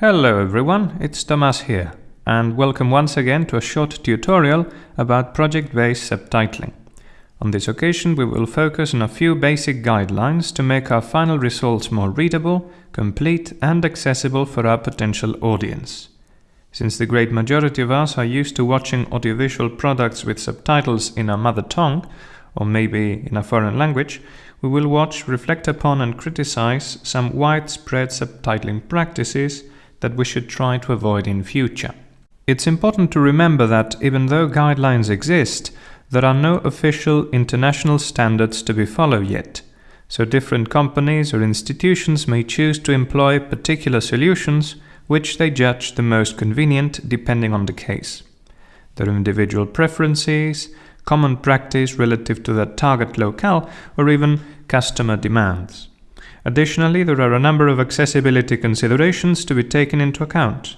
Hello everyone, it's Thomas here, and welcome once again to a short tutorial about project-based subtitling. On this occasion we will focus on a few basic guidelines to make our final results more readable, complete and accessible for our potential audience. Since the great majority of us are used to watching audiovisual products with subtitles in our mother tongue, or maybe in a foreign language, we will watch, reflect upon and criticize some widespread subtitling practices that we should try to avoid in future. It's important to remember that even though guidelines exist, there are no official international standards to be followed yet, so different companies or institutions may choose to employ particular solutions which they judge the most convenient depending on the case. Their individual preferences, common practice relative to their target locale, or even customer demands. Additionally, there are a number of accessibility considerations to be taken into account.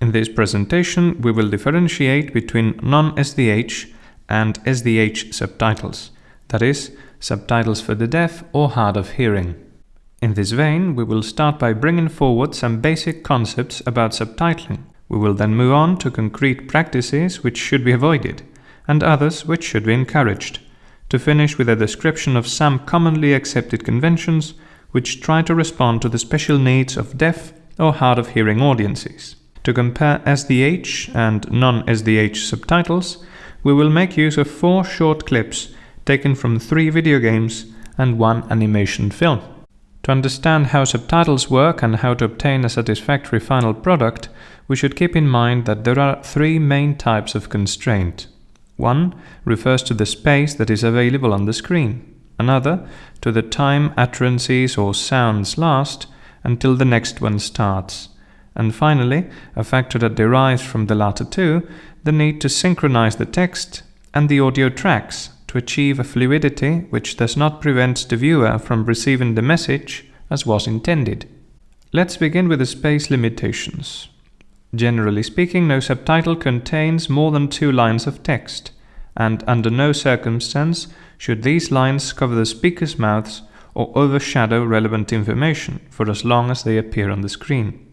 In this presentation, we will differentiate between non-SDH and SDH subtitles, that is, subtitles for the deaf or hard of hearing. In this vein, we will start by bringing forward some basic concepts about subtitling. We will then move on to concrete practices which should be avoided, and others which should be encouraged, to finish with a description of some commonly accepted conventions which try to respond to the special needs of deaf or hard of hearing audiences. To compare SDH and non-SDH subtitles, we will make use of four short clips taken from three video games and one animation film. To understand how subtitles work and how to obtain a satisfactory final product, we should keep in mind that there are three main types of constraint. One refers to the space that is available on the screen another to the time utterances or sounds last until the next one starts, and finally, a factor that derives from the latter two, the need to synchronize the text and the audio tracks to achieve a fluidity which does not prevent the viewer from receiving the message as was intended. Let's begin with the space limitations. Generally speaking, no subtitle contains more than two lines of text, and under no circumstance should these lines cover the speaker's mouths or overshadow relevant information for as long as they appear on the screen.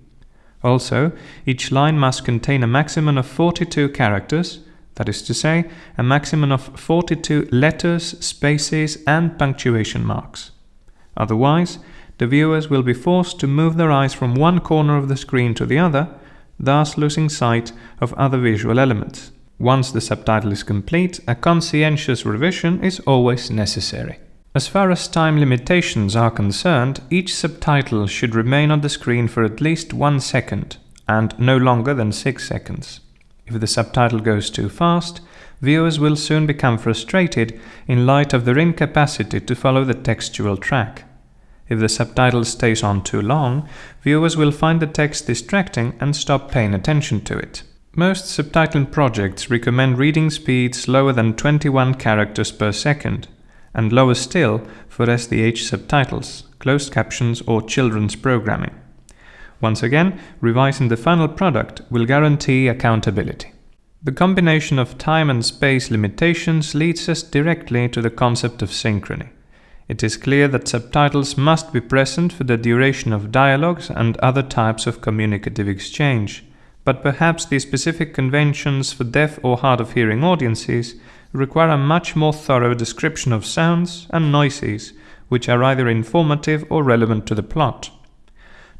Also, each line must contain a maximum of 42 characters, that is to say, a maximum of 42 letters, spaces and punctuation marks. Otherwise, the viewers will be forced to move their eyes from one corner of the screen to the other, thus losing sight of other visual elements. Once the subtitle is complete, a conscientious revision is always necessary. As far as time limitations are concerned, each subtitle should remain on the screen for at least one second, and no longer than six seconds. If the subtitle goes too fast, viewers will soon become frustrated in light of their incapacity to follow the textual track. If the subtitle stays on too long, viewers will find the text distracting and stop paying attention to it. Most subtitling projects recommend reading speeds lower than 21 characters per second, and lower still for SDH subtitles, closed captions or children's programming. Once again, revising the final product will guarantee accountability. The combination of time and space limitations leads us directly to the concept of synchrony. It is clear that subtitles must be present for the duration of dialogues and other types of communicative exchange but perhaps the specific conventions for deaf or hard of hearing audiences require a much more thorough description of sounds and noises which are either informative or relevant to the plot.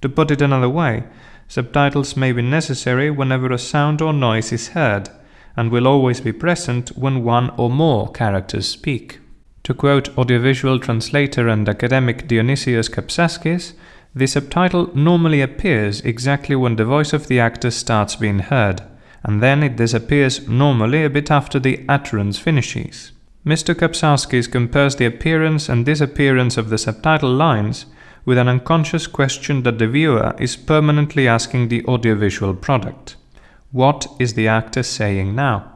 To put it another way, subtitles may be necessary whenever a sound or noise is heard, and will always be present when one or more characters speak. To quote audiovisual translator and academic Dionysios Kapsaskis, the subtitle normally appears exactly when the voice of the actor starts being heard, and then it disappears normally a bit after the utterance finishes. Mr. Kapsaskis compares the appearance and disappearance of the subtitle lines with an unconscious question that the viewer is permanently asking the audiovisual product. What is the actor saying now?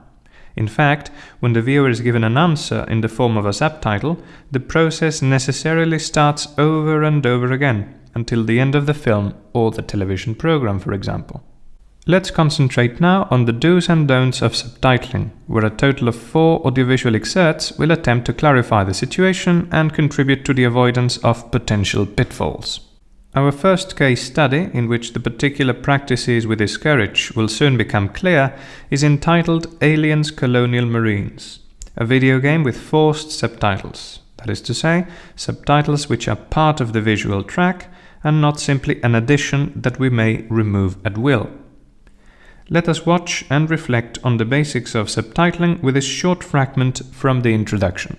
In fact, when the viewer is given an answer in the form of a subtitle, the process necessarily starts over and over again, until the end of the film or the television program, for example. Let's concentrate now on the do's and don'ts of subtitling, where a total of four audiovisual excerpts will attempt to clarify the situation and contribute to the avoidance of potential pitfalls. Our first case study, in which the particular practices we discourage will soon become clear, is entitled Aliens Colonial Marines, a video game with forced subtitles. That is to say, subtitles which are part of the visual track and not simply an addition that we may remove at will. Let us watch and reflect on the basics of subtitling with a short fragment from the introduction.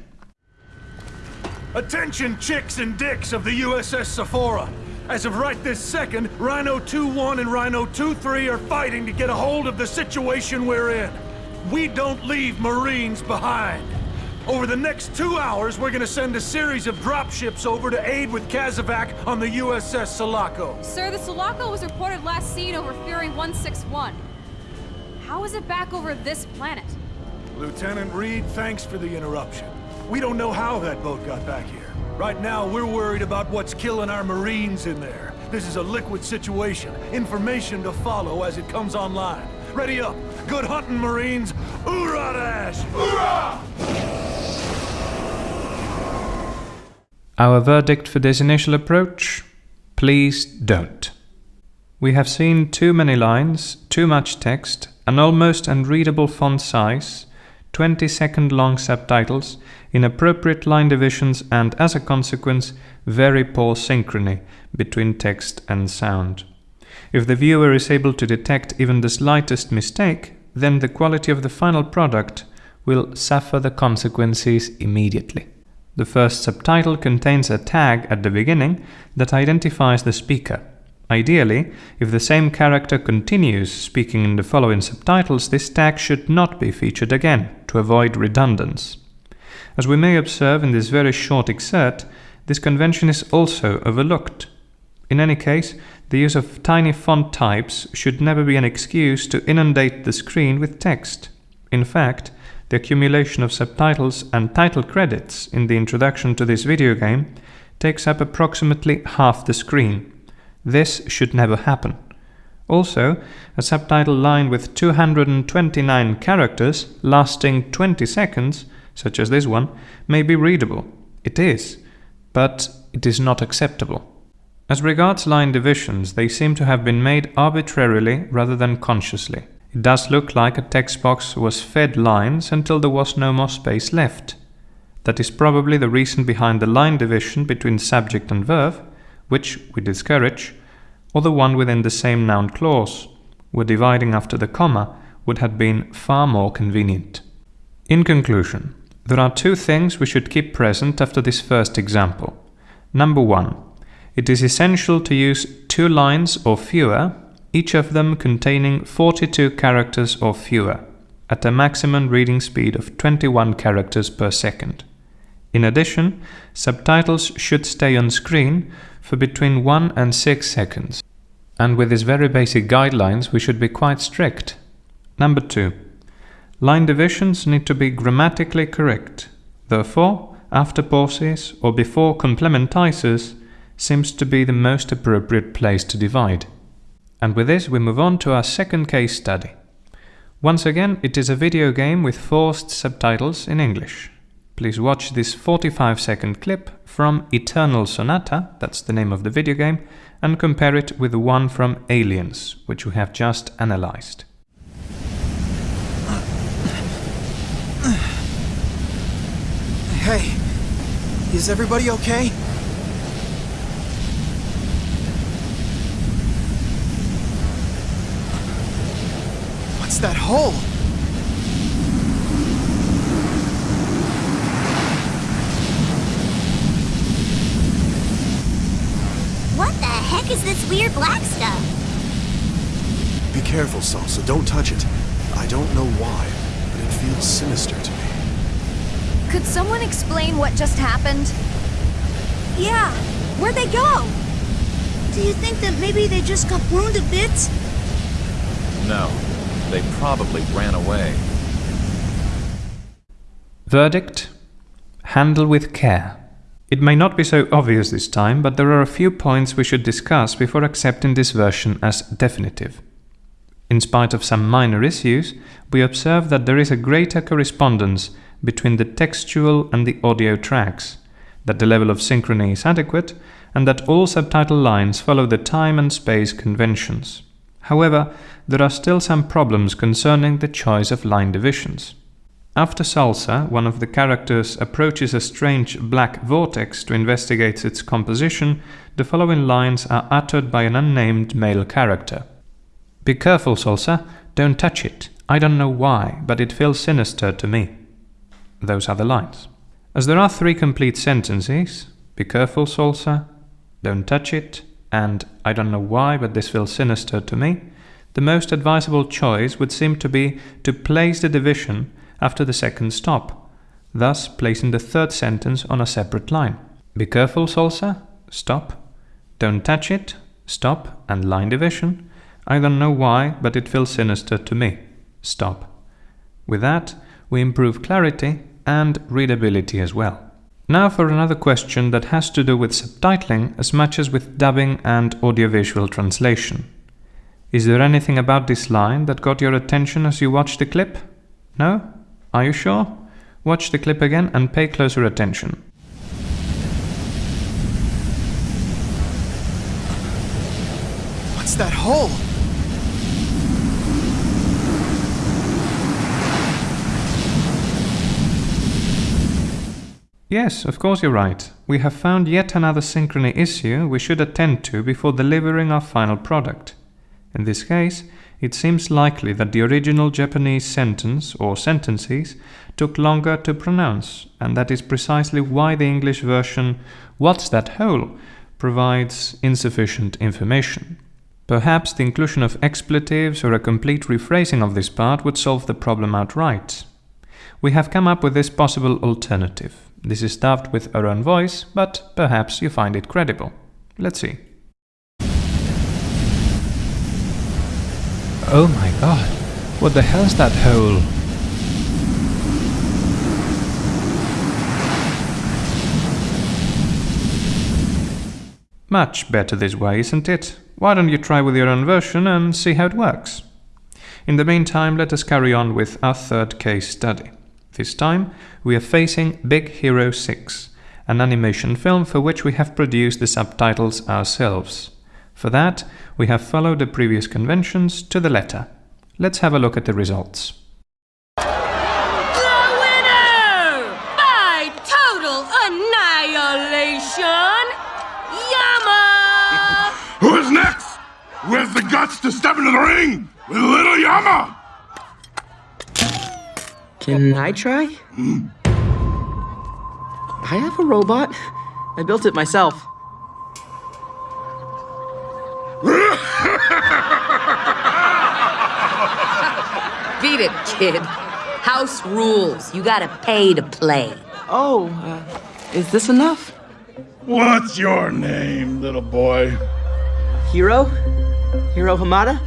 Attention chicks and dicks of the USS Sephora! As of right this second, Rhino 2-1 and Rhino 2-3 are fighting to get a hold of the situation we're in. We don't leave Marines behind. Over the next two hours, we're gonna send a series of dropships over to aid with Kazovac on the USS Sulaco. Sir, the Sulaco was reported last seen over Fury 161. How is it back over this planet? Lieutenant Reed, thanks for the interruption. We don't know how that boat got back here. Right now, we're worried about what's killing our Marines in there. This is a liquid situation. Information to follow as it comes online. Ready up. Good hunting, Marines. Hoorah, Dash! Hoorah! Our verdict for this initial approach? Please don't. We have seen too many lines, too much text, an almost unreadable font size, 20 second long subtitles, inappropriate line divisions, and as a consequence, very poor synchrony between text and sound. If the viewer is able to detect even the slightest mistake, then the quality of the final product will suffer the consequences immediately. The first subtitle contains a tag at the beginning that identifies the speaker. Ideally, if the same character continues speaking in the following subtitles, this tag should not be featured again to avoid redundance. As we may observe in this very short excerpt, this convention is also overlooked. In any case, the use of tiny font types should never be an excuse to inundate the screen with text. In fact, the accumulation of subtitles and title credits in the introduction to this video game takes up approximately half the screen. This should never happen. Also, a subtitle line with 229 characters lasting 20 seconds, such as this one, may be readable. It is, but it is not acceptable. As regards line divisions, they seem to have been made arbitrarily rather than consciously. It does look like a text box was fed lines until there was no more space left. That is probably the reason behind the line division between subject and verb, which we discourage, or the one within the same noun clause, where dividing after the comma would have been far more convenient. In conclusion, there are two things we should keep present after this first example. Number one, it is essential to use two lines or fewer each of them containing 42 characters or fewer, at a maximum reading speed of 21 characters per second. In addition, subtitles should stay on screen for between 1 and 6 seconds. And with these very basic guidelines, we should be quite strict. Number 2. Line divisions need to be grammatically correct. Therefore, after pauses or before complementizers seems to be the most appropriate place to divide. And with this we move on to our second case study. Once again, it is a video game with forced subtitles in English. Please watch this 45 second clip from Eternal Sonata, that's the name of the video game, and compare it with the one from Aliens, which we have just analyzed. Hey, is everybody okay? What's that hole? What the heck is this weird black stuff? Be careful, Salsa. Don't touch it. I don't know why, but it feels sinister to me. Could someone explain what just happened? Yeah, where'd they go? Do you think that maybe they just got burned a bit? No, they probably ran away. Verdict Handle with care. It may not be so obvious this time, but there are a few points we should discuss before accepting this version as definitive. In spite of some minor issues, we observe that there is a greater correspondence between the textual and the audio tracks, that the level of synchrony is adequate, and that all subtitle lines follow the time and space conventions. However, there are still some problems concerning the choice of line divisions. After Salsa, one of the characters approaches a strange black vortex to investigate its composition, the following lines are uttered by an unnamed male character. Be careful, Salsa, don't touch it. I don't know why, but it feels sinister to me. Those are the lines. As there are three complete sentences, be careful, Salsa, don't touch it, and I don't know why, but this feels sinister to me, the most advisable choice would seem to be to place the division after the second stop, thus placing the third sentence on a separate line. Be careful, Salsa, stop. Don't touch it, stop, and line division. I don't know why, but it feels sinister to me. Stop. With that, we improve clarity and readability as well. Now for another question that has to do with subtitling as much as with dubbing and audiovisual translation. Is there anything about this line that got your attention as you watched the clip? No? Are you sure? Watch the clip again and pay closer attention. What's that hole? Yes, of course you're right. We have found yet another synchrony issue we should attend to before delivering our final product. In this case, it seems likely that the original Japanese sentence or sentences took longer to pronounce, and that is precisely why the English version, What's that hole? provides insufficient information. Perhaps the inclusion of expletives or a complete rephrasing of this part would solve the problem outright. We have come up with this possible alternative. This is dubbed with our own voice, but perhaps you find it credible. Let's see. Oh my god, what the hell's that hole? Much better this way, isn't it? Why don't you try with your own version and see how it works? In the meantime, let us carry on with our third case study. This time, we are facing Big Hero 6, an animation film for which we have produced the subtitles ourselves. For that, we have followed the previous conventions to the letter. Let's have a look at the results. The winner! By total annihilation! Yama! Who's next? Who has the guts to step into the ring with little Yama? Can I try? I have a robot. I built it myself. Beat it, kid. House rules. You gotta pay to play. Oh, uh, is this enough? What's your name, little boy? Hiro? Hiro Hamada?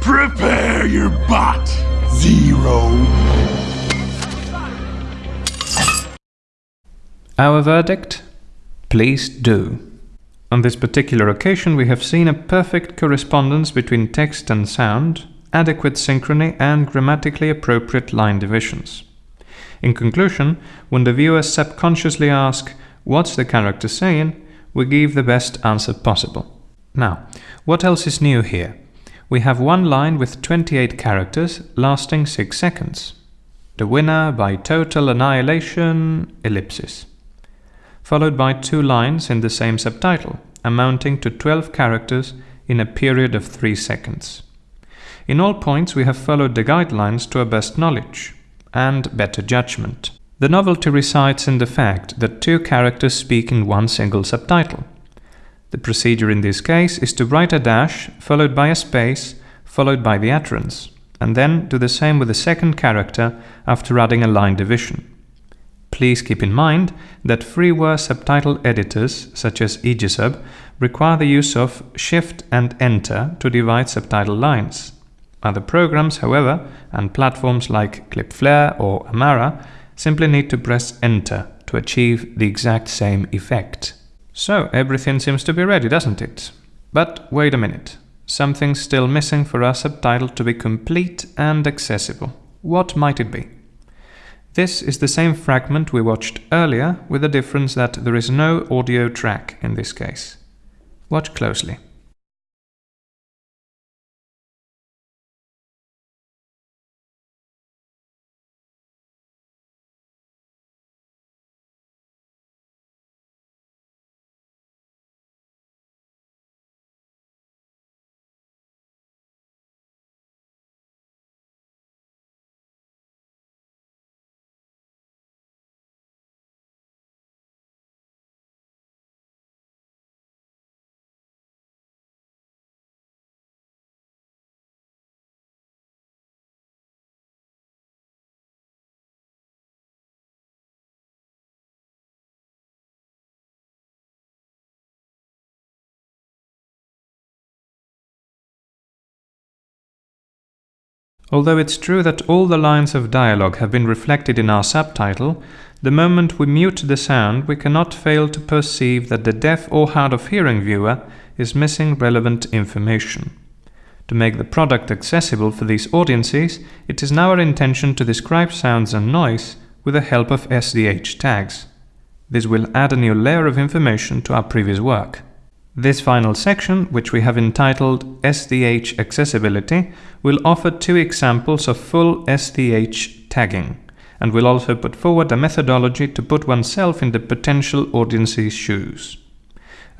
Prepare your bot, Zero. Our verdict? Please do. On this particular occasion, we have seen a perfect correspondence between text and sound, adequate synchrony, and grammatically appropriate line divisions. In conclusion, when the viewers subconsciously ask, What's the character saying? we give the best answer possible. Now, what else is new here? We have one line with 28 characters lasting 6 seconds. The winner by total annihilation, ellipsis. Followed by two lines in the same subtitle, amounting to 12 characters in a period of 3 seconds. In all points we have followed the guidelines to our best knowledge and better judgment. The novelty resides in the fact that two characters speak in one single subtitle. The procedure in this case is to write a dash followed by a space followed by the utterance, and then do the same with the second character after adding a line division. Please keep in mind that freeware subtitle editors such as Aegisub require the use of Shift and Enter to divide subtitle lines. Other programs, however, and platforms like ClipFlair or Amara simply need to press Enter to achieve the exact same effect. So everything seems to be ready, doesn't it? But wait a minute. Something's still missing for our subtitle to be complete and accessible. What might it be? This is the same fragment we watched earlier, with the difference that there is no audio track in this case. Watch closely. Although it's true that all the lines of dialogue have been reflected in our subtitle, the moment we mute the sound we cannot fail to perceive that the deaf or hard of hearing viewer is missing relevant information. To make the product accessible for these audiences, it is now our intention to describe sounds and noise with the help of SDH tags. This will add a new layer of information to our previous work. This final section, which we have entitled SDH Accessibility, will offer two examples of full SDH tagging, and will also put forward a methodology to put oneself in the potential audience's shoes.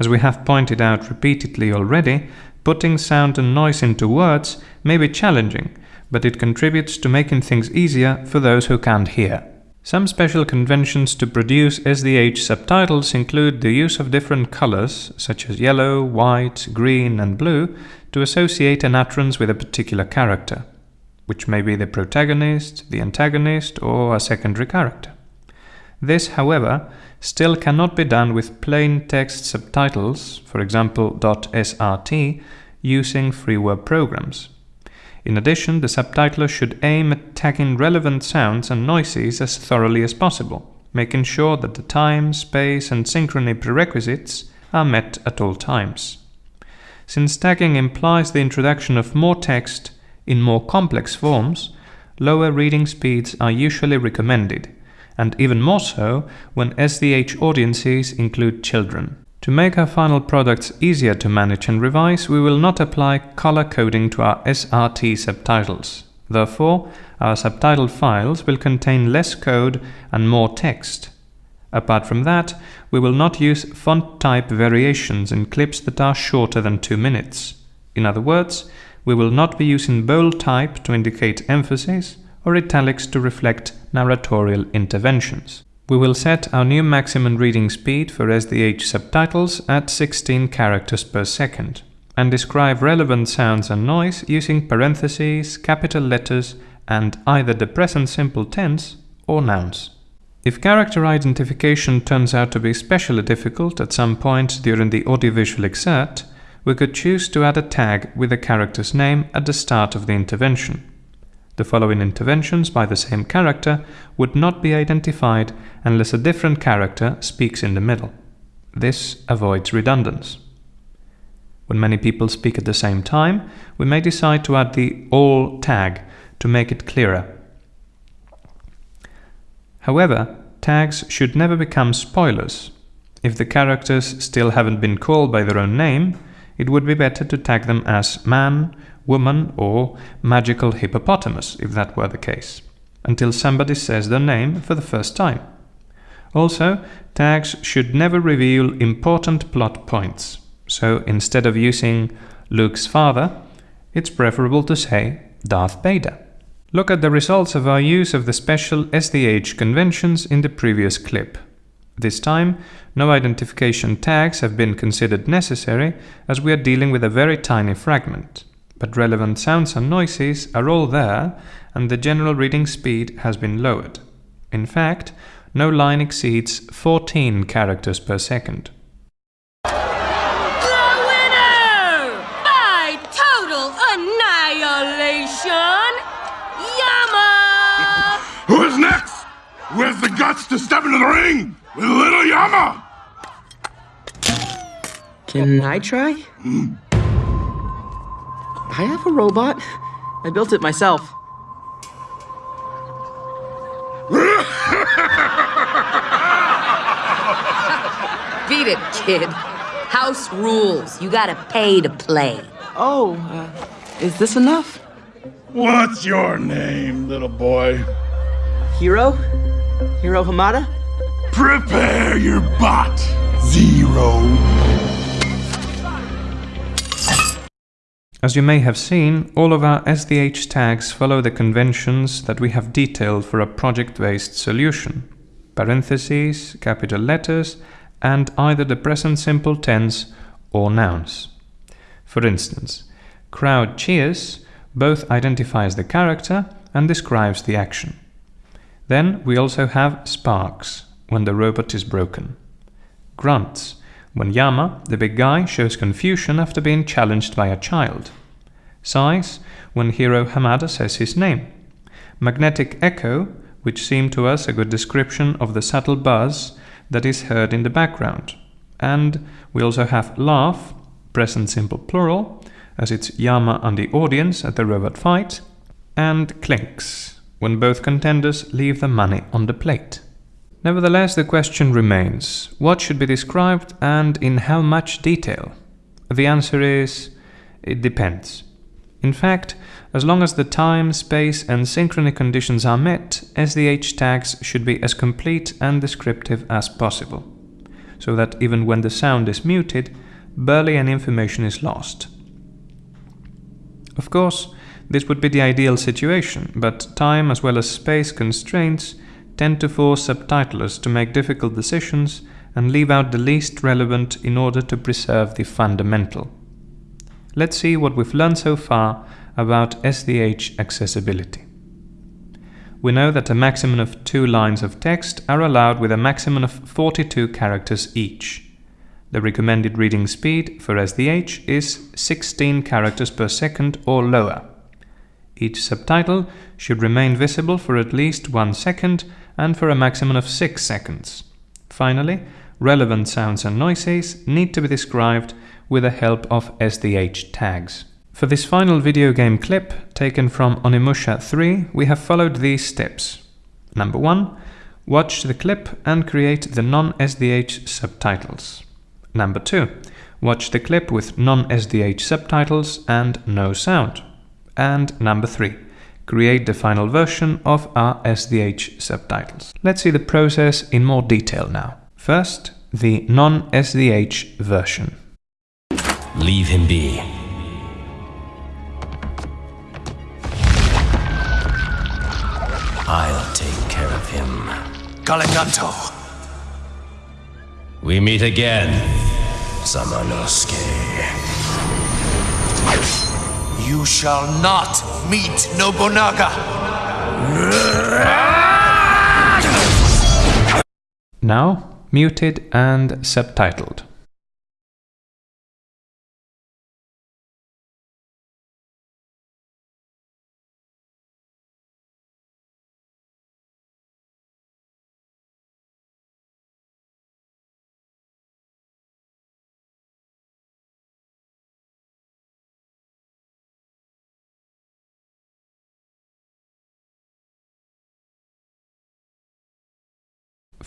As we have pointed out repeatedly already, putting sound and noise into words may be challenging, but it contributes to making things easier for those who can't hear. Some special conventions to produce SDH subtitles include the use of different colors, such as yellow, white, green and blue, to associate an utterance with a particular character, which may be the protagonist, the antagonist or a secondary character. This, however, still cannot be done with plain text subtitles, for example .srt, using freeware programs. In addition, the subtitler should aim at tagging relevant sounds and noises as thoroughly as possible, making sure that the time, space and synchrony prerequisites are met at all times. Since tagging implies the introduction of more text in more complex forms, lower reading speeds are usually recommended, and even more so when SDH audiences include children. To make our final products easier to manage and revise, we will not apply color coding to our SRT subtitles. Therefore, our subtitle files will contain less code and more text. Apart from that, we will not use font type variations in clips that are shorter than 2 minutes. In other words, we will not be using bold type to indicate emphasis or italics to reflect narratorial interventions. We will set our new maximum reading speed for SDH subtitles at 16 characters per second and describe relevant sounds and noise using parentheses, capital letters and either the present simple tense or nouns. If character identification turns out to be especially difficult at some point during the audiovisual excerpt, we could choose to add a tag with the character's name at the start of the intervention. The following interventions by the same character would not be identified unless a different character speaks in the middle. This avoids redundance. When many people speak at the same time, we may decide to add the all tag to make it clearer. However, tags should never become spoilers. If the characters still haven't been called by their own name, it would be better to tag them as man, woman, or magical hippopotamus, if that were the case, until somebody says their name for the first time. Also, tags should never reveal important plot points, so instead of using Luke's father, it's preferable to say Darth Vader. Look at the results of our use of the special SDH conventions in the previous clip. This time, no identification tags have been considered necessary as we are dealing with a very tiny fragment but relevant sounds and noises are all there and the general reading speed has been lowered. In fact, no line exceeds 14 characters per second. The winner! By total annihilation, Yama! Who's next? Who has the guts to step into the ring with little Yama? Can I try? Mm. I have a robot. I built it myself. Beat it, kid. House House rules. You gotta pay to play. Oh, uh, is this enough? What's your name, little boy? Hiro? Hiro Hamada? Prepare your bot, Zero. As you may have seen, all of our SDH tags follow the conventions that we have detailed for a project-based solution. Parentheses, capital letters, and either the present simple tense or nouns. For instance, crowd cheers both identifies the character and describes the action. Then we also have sparks, when the robot is broken. Grunts, when Yama, the big guy, shows confusion after being challenged by a child. Sighs, when Hiro Hamada says his name. Magnetic echo, which seemed to us a good description of the subtle buzz that is heard in the background. And we also have laugh, present simple plural, as it's Yama and the audience at the robot fight, and clinks, when both contenders leave the money on the plate. Nevertheless, the question remains, what should be described and in how much detail? The answer is, it depends. In fact, as long as the time, space and synchrony conditions are met, SDH tags should be as complete and descriptive as possible, so that even when the sound is muted, barely any information is lost. Of course, this would be the ideal situation, but time as well as space constraints tend to force subtitlers to make difficult decisions and leave out the least relevant in order to preserve the fundamental. Let's see what we've learned so far about SDH accessibility. We know that a maximum of two lines of text are allowed with a maximum of 42 characters each. The recommended reading speed for SDH is 16 characters per second or lower. Each subtitle should remain visible for at least one second and for a maximum of 6 seconds. Finally, relevant sounds and noises need to be described with the help of SDH tags. For this final video game clip, taken from Onimusha 3, we have followed these steps. Number 1. Watch the clip and create the non-SDH subtitles. Number 2. Watch the clip with non-SDH subtitles and no sound. And number 3. Create the final version of our SDH subtitles. Let's see the process in more detail now. First, the non-SDH version. Leave him be. I'll take care of him. Galiganto. We meet again, Samanosuke. You shall not meet Nobunaga! Now, muted and subtitled.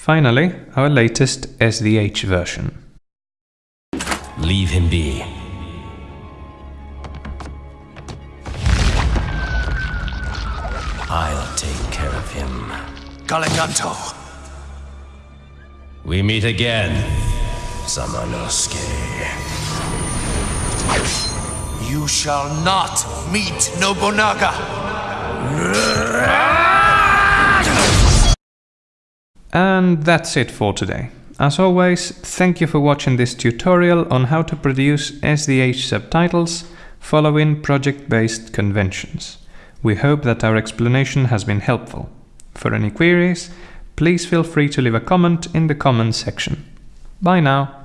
Finally, our latest SDH version. Leave him be. I'll take care of him. Galiganto. We meet again, Samanosuke. You shall not meet Nobunaga! And that's it for today. As always, thank you for watching this tutorial on how to produce SDH subtitles following project-based conventions. We hope that our explanation has been helpful. For any queries, please feel free to leave a comment in the comments section. Bye now!